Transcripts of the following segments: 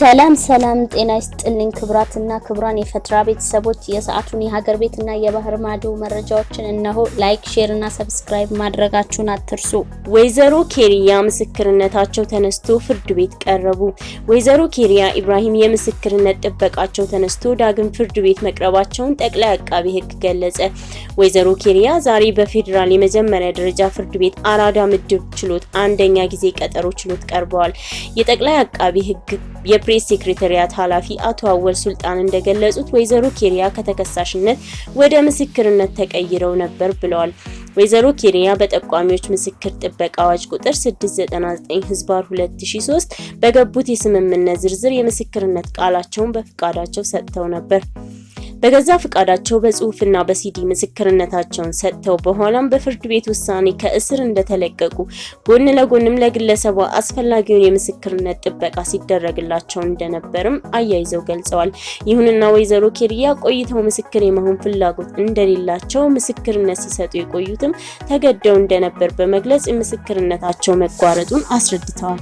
ሰላም ሰላም፣ ጤና ይስጥልኝ ክብራትና ክብራን የፈትራ ቤተሰቦች የሰዓቱን የሀገር ቤትና የባህር ማዶ መረጃዎችን እነሆ። like፣ share እና subscribe ማድረጋችሁን አትርሱ። ወይዘሮ ኬሪያ ምስክርነታቸው ተነስቶ ፍርድ ቤት ቀረቡ። ወይዘሮ ኬሪያ ኢብራሂም የምስክርነት ጥበቃቸው ተነስቶ ዳግም ፍርድ ቤት መቅረባቸውን ጠቅላይ አቃቢ ሕግ ገለጸ። ወይዘሮ ኬሪያ ዛሬ በፌዴራል የመጀመሪያ ደረጃ ፍርድ ቤት አራዳ ምድብ ችሎት አንደኛ ጊዜ ቀጠሮ ችሎት ቀርበዋል። የጠቅላይ አቃቢ ሕግ የፕሬስ ሴክሬታሪያት ኃላፊ አቶ አወል ሱልጣን እንደገለጹት ወይዘሮ ኬሪያ ከተከሳሽነት ወደ ምስክርነት ተቀይረው ነበር ብለዋል። ወይዘሮ ኬሪያ በጠቋሚዎች ምስክር ጥበቃ አዋጅ ቁጥር 699 ህዝባር 2003 በገቡት የስምምነት ዝርዝር የምስክርነት ቃላቸውን በፍቃዳቸው ሰጥተው ነበር። በገዛ ፍቃዳቸው በጽሁፍና በሲዲ ምስክርነታቸውን ሰጥተው በኋላም በፍርድ ቤት ውሳኔ ከእስር እንደተለቀቁ ጎን ለጎንም ለግለሰቧ አስፈላጊውን የምስክርነት ጥበቃ ሲደረግላቸው እንደነበርም አያይዘው ገልጸዋል። ይሁንና ወይዘሮ ኬሪያ ቆይተው ምስክር የመሆን ፍላጎት እንደሌላቸው ምስክርነት ሲሰጡ የቆዩትም ተገደው እንደነበር በመግለጽ የምስክርነታቸው መቋረጡን አስረድተዋል።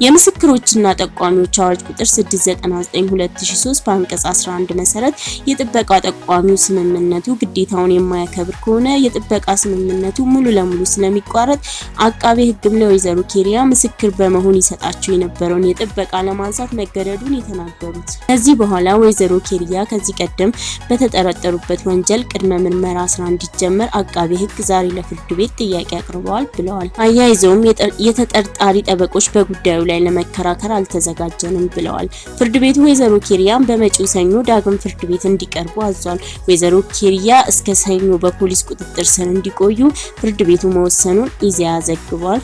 የምስክሮችና ጠቋሚዎች አዋጅ ቁጥር 699/2003 በአንቀጽ 11 መሰረት የጥበቃ ጠቋሚው ስምምነቱ ግዴታውን የማያከብር ከሆነ የጥበቃ ስምምነቱ ሙሉ ለሙሉ ስለሚቋረጥ አቃቤ ሕግም ለወይዘሮ ኬሪያ ምስክር በመሆን ይሰጣቸው የነበረውን የጥበቃ ለማንሳት መገደዱን የተናገሩት ከዚህ በኋላ ወይዘሮ ኬሪያ ከዚህ ቀደም በተጠረጠሩበት ወንጀል ቅድመ ምርመራ ስራ እንዲጀመር አቃቤ ሕግ ዛሬ ለፍርድ ቤት ጥያቄ አቅርበዋል ብለዋል። አያይዘውም የተጠርጣሪ ጠበቆች በጉዳዩ ላይ ለመከራከር አልተዘጋጀንም ብለዋል። ፍርድ ቤቱ ወይዘሮ ኬሪያን በመጪው ሰኞ ዳግም ፍርድ ቤት እንዲቀርቡ አዟል። ወይዘሮ ኬሪያ እስከ ሰኞ በፖሊስ ቁጥጥር ስር እንዲቆዩ ፍርድ ቤቱ መወሰኑን ኢዜአ ዘግቧል።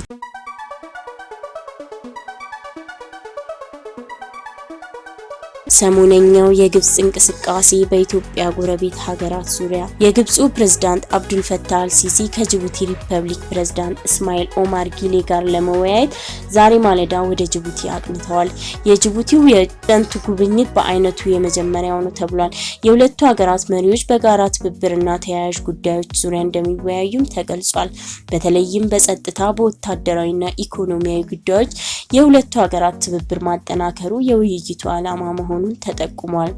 ሰሞነኛው የግብጽ እንቅስቃሴ በኢትዮጵያ ጎረቤት ሀገራት ዙሪያ የግብፁ ፕሬዝዳንት አብዱል ፈታህ አልሲሲ ከጅቡቲ ሪፐብሊክ ፕሬዝዳንት እስማኤል ኦማር ጊሌ ጋር ለመወያየት ዛሬ ማለዳ ወደ ጅቡቲ አቅንተዋል። የጅቡቲው የፕሬዝዳንቱ ጉብኝት በአይነቱ የመጀመሪያው ነው ተብሏል። የሁለቱ ሀገራት መሪዎች በጋራ ትብብርና ተያያዥ ጉዳዮች ዙሪያ እንደሚወያዩም ተገልጿል። በተለይም በጸጥታ፣ በወታደራዊና ኢኮኖሚያዊ ጉዳዮች የሁለቱ ሀገራት ትብብር ማጠናከሩ የውይይቱ ዓላማ መሆኑን ተጠቁሟል።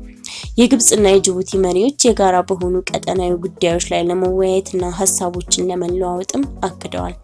የግብጽና የጅቡቲ መሪዎች የጋራ በሆኑ ቀጠናዊ ጉዳዮች ላይ ለመወያየትና ሀሳቦችን ለመለዋወጥም አቅደዋል።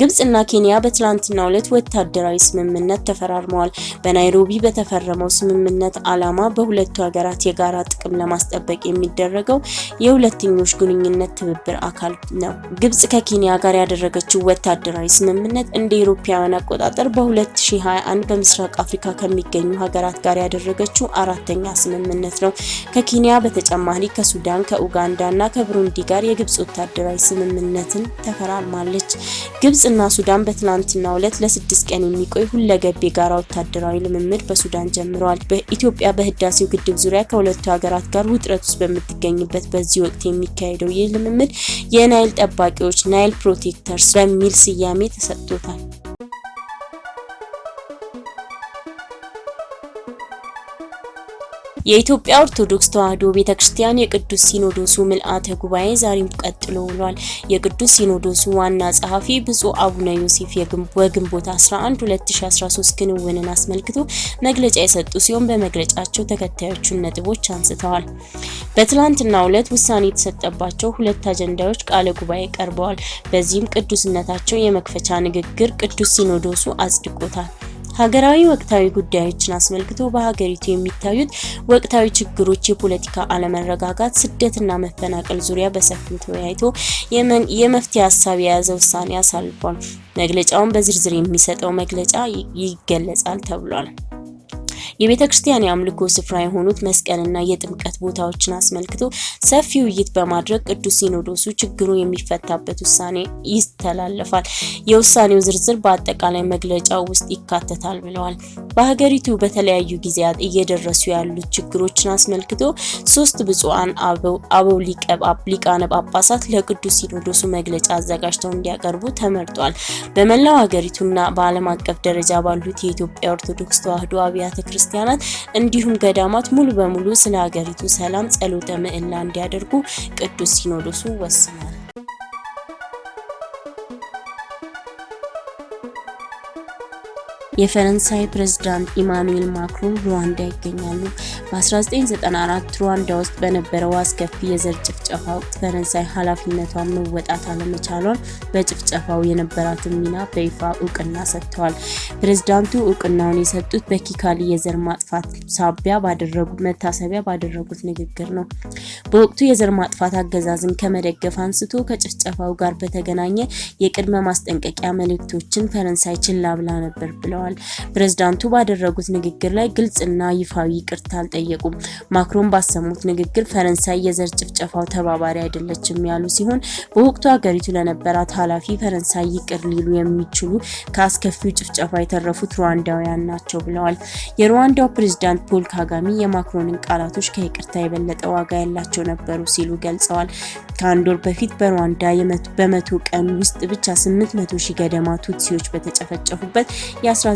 ግብጽና ኬንያ በትላንትናው ዕለት ወታደራዊ ስምምነት ተፈራርመዋል። በናይሮቢ በተፈረመው ስምምነት ዓላማ በሁለቱ ሀገራት የጋራ ጥቅም ለማስጠበቅ የሚደረገው የሁለትዮሽ ግንኙነት ትብብር አካል ነው። ግብጽ ከኬንያ ጋር ያደረገችው ወታደራዊ ስምምነት እንደ ኢሮፓውያን አቆጣጠር በ2021 በምስራቅ አፍሪካ ከሚገኙ ሀገራት ጋር ያደረገችው አራተኛ ስምምነት ነው። ከኬንያ በተጨማሪ ከሱዳን፣ ከኡጋንዳ እና ከብሩንዲ ጋር የግብጽ ወታደራዊ ስምምነትን ተፈራርማለች። ግብጽ እና ሱዳን በትናንትናው ዕለት ለስድስት ቀን የሚቆይ ሁለገብ የጋራ ወታደራዊ ልምምድ በሱዳን ጀምረዋል። በኢትዮጵያ በህዳሴው ግድብ ዙሪያ ከሁለቱ ሀገራት ጋር ውጥረት ውስጥ በምትገኝበት በዚህ ወቅት የሚካሄደው ይህ ልምምድ የናይል ጠባቂዎች Nile Protectors በሚል ስያሜ ተሰጥቶታል። የኢትዮጵያ ኦርቶዶክስ ተዋሕዶ ቤተክርስቲያን የቅዱስ ሲኖዶሱ ምልአተ ጉባኤ ዛሬም ቀጥሎ ውሏል። የቅዱስ ሲኖዶሱ ዋና ጸሐፊ ብፁዕ አቡነ ዮሴፍ በግንቦት 11 2013 ክንውንን አስመልክቶ መግለጫ የሰጡ ሲሆን በመግለጫቸው ተከታዮቹን ነጥቦች አንስተዋል። በትላንትናው ዕለት ውሳኔ የተሰጠባቸው ሁለት አጀንዳዎች ቃለ ጉባኤ ቀርበዋል። በዚህም ቅዱስነታቸው የመክፈቻ ንግግር ቅዱስ ሲኖዶሱ አጽድቆታል። ሀገራዊ ወቅታዊ ጉዳዮችን አስመልክቶ በሀገሪቱ የሚታዩት ወቅታዊ ችግሮች፣ የፖለቲካ አለመረጋጋት፣ ስደትና መፈናቀል ዙሪያ በሰፊው ተወያይቶ የመፍትሄ ሀሳብ የያዘ ውሳኔ አሳልፏል። መግለጫውን በዝርዝር የሚሰጠው መግለጫ ይገለጻል ተብሏል። የቤተ ክርስቲያን የአምልኮ ስፍራ የሆኑት መስቀልና የጥምቀት ቦታዎችን አስመልክቶ ሰፊ ውይይት በማድረግ ቅዱስ ሲኖዶሱ ችግሩ የሚፈታበት ውሳኔ ይስተላለፋል። የውሳኔው ዝርዝር በአጠቃላይ መግለጫው ውስጥ ይካተታል ብለዋል። በሀገሪቱ በተለያዩ ጊዜያት እየደረሱ ያሉት ችግሮችን አስመልክቶ ሶስት ብፁዓን አበው ሊቃነ ጳጳሳት ለቅዱስ ሲኖዶሱ መግለጫ አዘጋጅተው እንዲያቀርቡ ተመርጧል። በመላው ሀገሪቱና በዓለም አቀፍ ደረጃ ባሉት የኢትዮጵያ ኦርቶዶክስ ተዋሕዶ አብያተ ክርስቲያናት እንዲሁም ገዳማት ሙሉ በሙሉ ስለ ሀገሪቱ ሰላም ጸሎተ ምህላ እንዲያደርጉ ቅዱስ ሲኖዶሱ ወስኗል። የፈረንሳይ ፕሬዝዳንት ኢማኑኤል ማክሮን ሩዋንዳ ይገኛሉ። በ1994 ሩዋንዳ ውስጥ በነበረው አስከፊ የዘር ጭፍጨፋ ወቅት ፈረንሳይ ኃላፊነቷን መወጣት አለመቻሏን በጭፍጨፋው የነበራትን ሚና በይፋ እውቅና ሰጥተዋል። ፕሬዝዳንቱ እውቅናውን የሰጡት በኪካሊ የዘር ማጥፋት ሳቢያ ባደረጉት መታሰቢያ ባደረጉት ንግግር ነው። በወቅቱ የዘር ማጥፋት አገዛዝን ከመደገፍ አንስቶ ከጭፍጨፋው ጋር በተገናኘ የቅድመ ማስጠንቀቂያ መልእክቶችን ፈረንሳይ ችላ ብላ ነበር ብለዋል። ፕሬዝዳንቱ ባደረጉት ንግግር ላይ ግልጽና ይፋዊ ይቅርታ አልጠየቁም። ማክሮን ባሰሙት ንግግር ፈረንሳይ የዘር ጭፍጨፋው ተባባሪ አይደለችም ያሉ ሲሆን በወቅቱ ሀገሪቱ ለነበራት ኃላፊ ፈረንሳይ ይቅር ሊሉ የሚችሉ ከአስከፊው ጭፍጨፋ የተረፉት ሩዋንዳውያን ናቸው ብለዋል። የሩዋንዳው ፕሬዝዳንት ፖል ካጋሚ የማክሮንን ቃላቶች ከይቅርታ የበለጠ ዋጋ ያላቸው ነበሩ ሲሉ ገልጸዋል። ከአንድ ወር በፊት በሩዋንዳ በመቶ ቀን ውስጥ ብቻ 800 ሺህ ገደማ ቱትሲዎች በተጨፈጨፉበት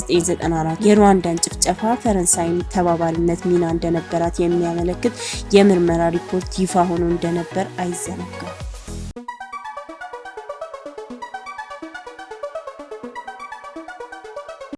የ1994 የሩዋንዳን ጭፍጨፋ ፈረንሳይን ተባባሪነት ሚና እንደነበራት የሚያመለክት የምርመራ ሪፖርት ይፋ ሆኖ እንደነበር አይዘነጋም።